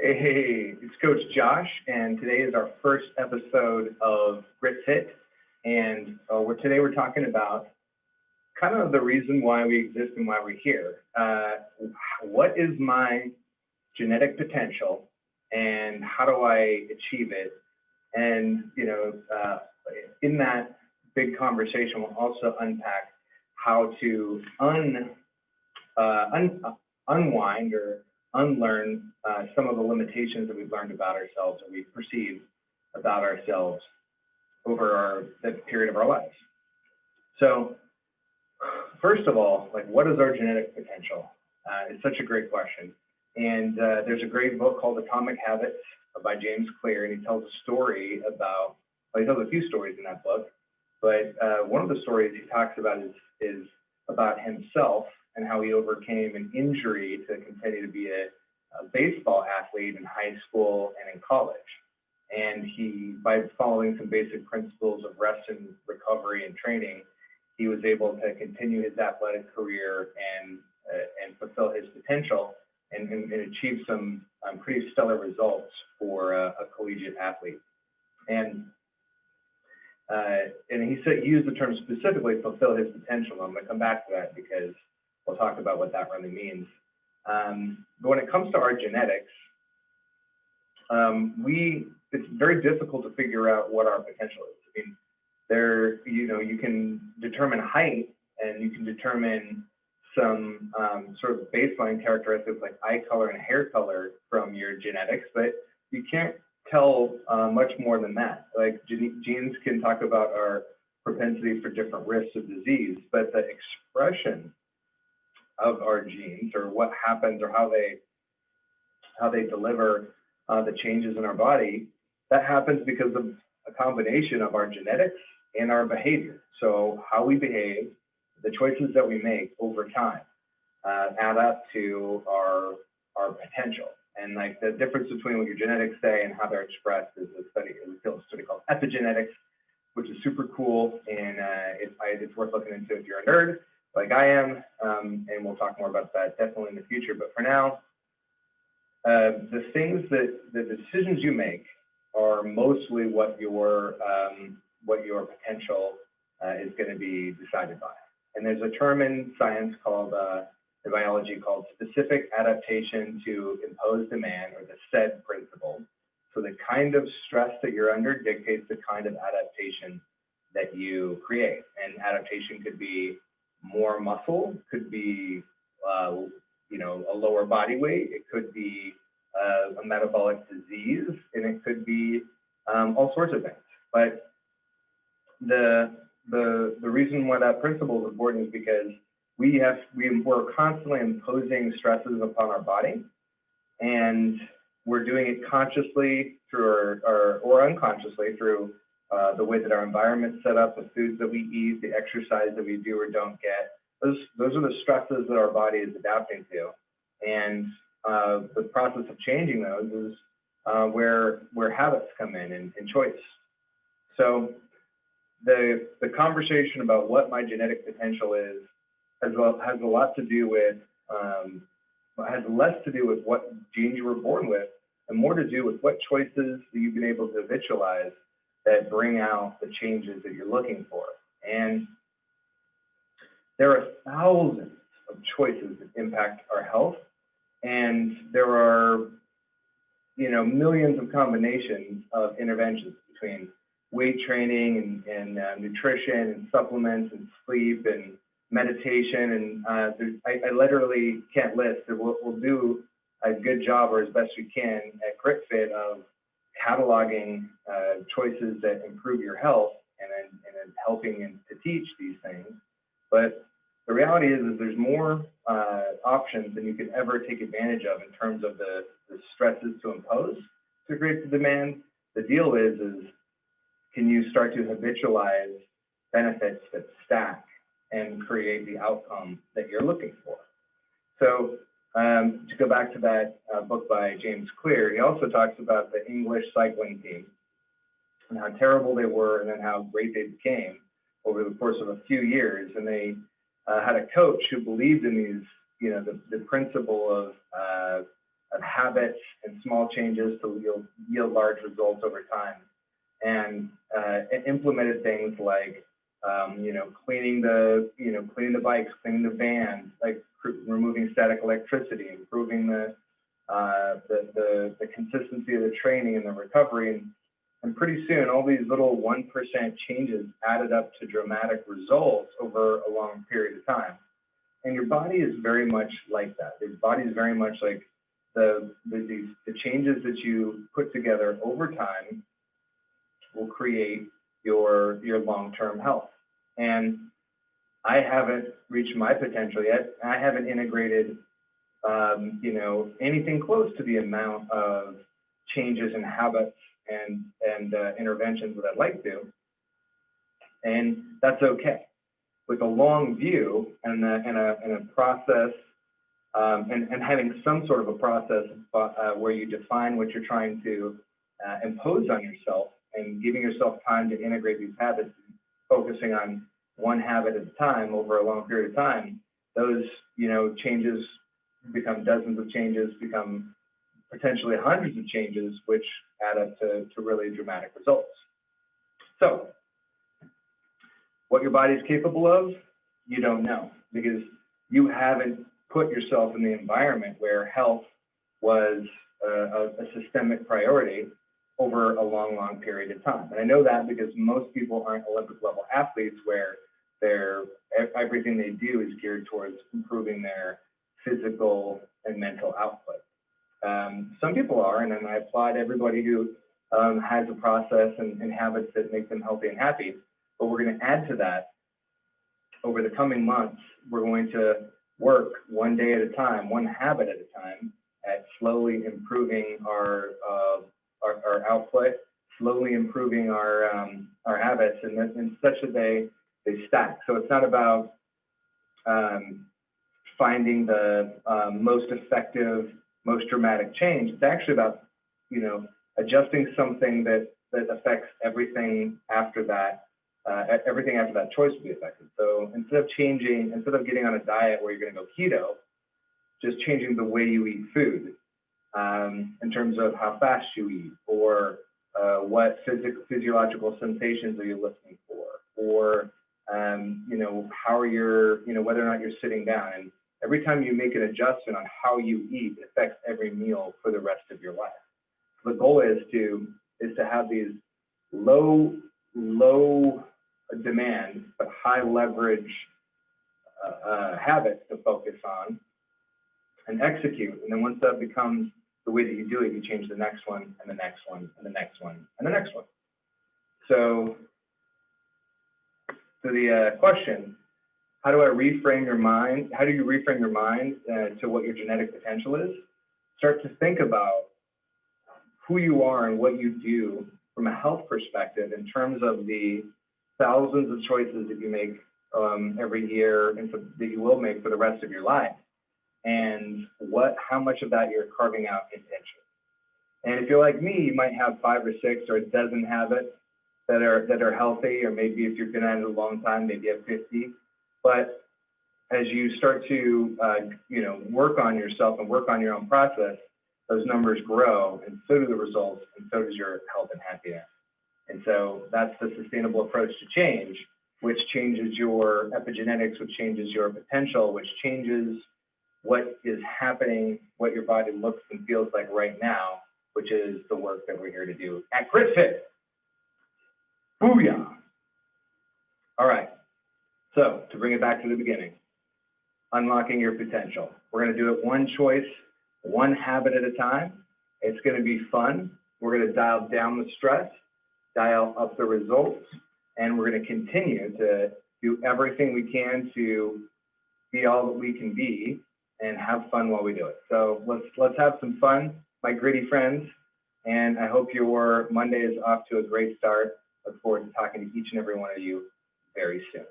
Hey, it's Coach Josh, and today is our first episode of Grit Fit. And uh, we're, today we're talking about kind of the reason why we exist and why we're here. Uh, what is my genetic potential, and how do I achieve it? And you know, uh, in that big conversation, we'll also unpack how to un, uh, un unwind or unlearn uh, some of the limitations that we've learned about ourselves or we've perceived about ourselves over our, the period of our lives. So first of all, like what is our genetic potential? Uh, it's such a great question. And uh, there's a great book called Atomic Habits by James Clear, and he tells a story about, well, he tells a few stories in that book, but uh, one of the stories he talks about is, is about himself and how he overcame an injury to continue to be a, a baseball athlete in high school and in college. And he, by following some basic principles of rest and recovery and training, he was able to continue his athletic career and uh, and fulfill his potential and, and, and achieve some um, pretty stellar results for a, collegiate athlete. And uh, and he said he used the term specifically fulfill his potential. I'm going to come back to that because we'll talk about what that really means. Um, but when it comes to our genetics, um, we it's very difficult to figure out what our potential is. I mean, there you know you can determine height and you can determine some um, sort of baseline characteristics like eye color and hair color from your genetics, but you can't tell uh, much more than that. Like genes can talk about our propensity for different risks of disease, but the expression of our genes or what happens or how they how they deliver uh, the changes in our body, that happens because of a combination of our genetics and our behavior. So how we behave, the choices that we make over time uh, add up to our our potential. And like the difference between what your genetics say and how they're expressed is a study, a study called epigenetics, which is super cool and uh, it, it's worth looking into if you're a nerd like I am, um, and we'll talk more about that definitely in the future. But for now, uh, the things that the decisions you make are mostly what your um, what your potential uh, is going to be decided by. And there's a term in science called uh, the biology called specific adaptation to imposed demand, or the SAID principle. So the kind of stress that you're under dictates the kind of adaptation that you create. And adaptation could be more muscle, could be, uh, you know, a lower body weight, it could be uh, a metabolic disease, and it could be um, all sorts of things. But the, the, the reason why that principle is important is because we have, we, we're constantly imposing stresses upon our body, and we're doing it consciously through our, our or unconsciously through uh, the way that our environment's set up, the foods that we eat, the exercise that we do or don't get. Those, those are the stresses that our body is adapting to. And uh, the process of changing those is uh, where, where habits come in and, and choice. So the, the conversation about what my genetic potential is has, a, has a lot to do with, um, has less to do with what genes you were born with and more to do with what choices that you've been able to habitualize that bring out the changes that you're looking for. And there are thousands of choices that impact our health. And there are, you know, millions of combinations of interventions between weight training and, and uh, nutrition and supplements and sleep and meditation. And uh, I, I, literally can't list. We'll, we'll do a good job or as best we can at GritFit of cataloging uh, choices that improve your health and then, and helping in, to teach these things. But the reality is, is there's more uh, options than you could ever take advantage of in terms of the, the stresses to impose to create the demand. The deal is, is can you start to habitualize benefits that stack and create the outcome that you're looking for? So um, to go back to that uh, book by James Clear, he also talks about the English cycling team and how terrible they were and then how great they became over the course of a few years. And they uh, had a coach who believed in these, you know, the, the principle of, uh, of habits and small changes to yield, yield large results over time. And uh, implemented things like, um, you know, cleaning the, you know, cleaning the bikes, cleaning the vans, like removing static electricity, improving the, uh, the, the, the consistency of the training and the recovery. And, and pretty soon, all these little 1% changes added up to dramatic results over a long period of time. And your body is very much like that. Your body is very much like the, the, the changes that you put together over time will create your, your long-term health. And I haven't reached my potential yet. I haven't integrated, um, you know, anything close to the amount of changes in habits and, and uh, interventions that I'd like to. And that's okay. With a long view and a, and a, and a process, um, and, and having some sort of a process uh, where you define what you're trying to uh, impose on yourself and giving yourself time to integrate these habits, focusing on one habit at a time over a long period of time, those, you know, changes become dozens of changes, become potentially hundreds of changes, which add up to, to really dramatic results. So, what your body is capable of, you don't know because you haven't put yourself in the environment where health was a, a, a systemic priority over a long, long period of time. And I know that because most people aren't Olympic level athletes where they're, everything they do is geared towards improving their physical and mental output. Um, some people are, and I applaud everybody who um, has a process and, and habits that make them healthy and happy. But we're going to add to that over the coming months. We're going to work one day at a time, one habit at a time, at slowly improving our uh, our, our, output, slowly improving our um, our habits, and, and such that they they stack. So it's not about um, finding the um, most effective, most dramatic change. It's actually about you know adjusting something that that affects everything after that. Uh, everything after that choice will be affected. So instead of changing, instead of getting on a diet where you're going to go keto, just changing the way you eat food um, in terms of how fast you eat or uh, what physic physiological sensations are you listening for? Or um, you know how are your you know whether or not you're sitting down. And every time you make an adjustment on how you eat affects every meal for the rest of your life. The goal is to is to have these low low demand but high leverage uh, uh, habits to focus on and execute. And then once that becomes the way that you do it, you change the next one and the next one and the next one and the next one. So to the uh, question, how do I reframe your mind? How do you reframe your mind uh, to what your genetic potential is? Start to think about who you are and what you do from a health perspective in terms of the thousands of choices that you make um, every year and so that you will make for the rest of your life and what how much of that you're carving out intentionally. And if you're like me, you might have five or six or a dozen habits that are that are healthy, or maybe if you've been at it a long time, maybe have 50. But as you start to uh, you know work on yourself and work on your own process, those numbers grow, and so do the results, and so does your health and happiness. And so that's the sustainable approach to change, which changes your epigenetics, which changes your potential, which changes what is happening, what your body looks and feels like right now, which is the work that we're here to do at GritFit. Booyah! All right, so to bring it back to the beginning, unlocking your potential. We're gonna do it one choice, one habit at a time. It's gonna be fun. We're gonna dial down the stress, dial up the results, and we're gonna continue to do everything we can to be all that we can be and have fun while we do it. So let's let's have some fun, my gritty friends. And I hope your Monday is off to a great start. Look forward to talking to each and every one of you very soon.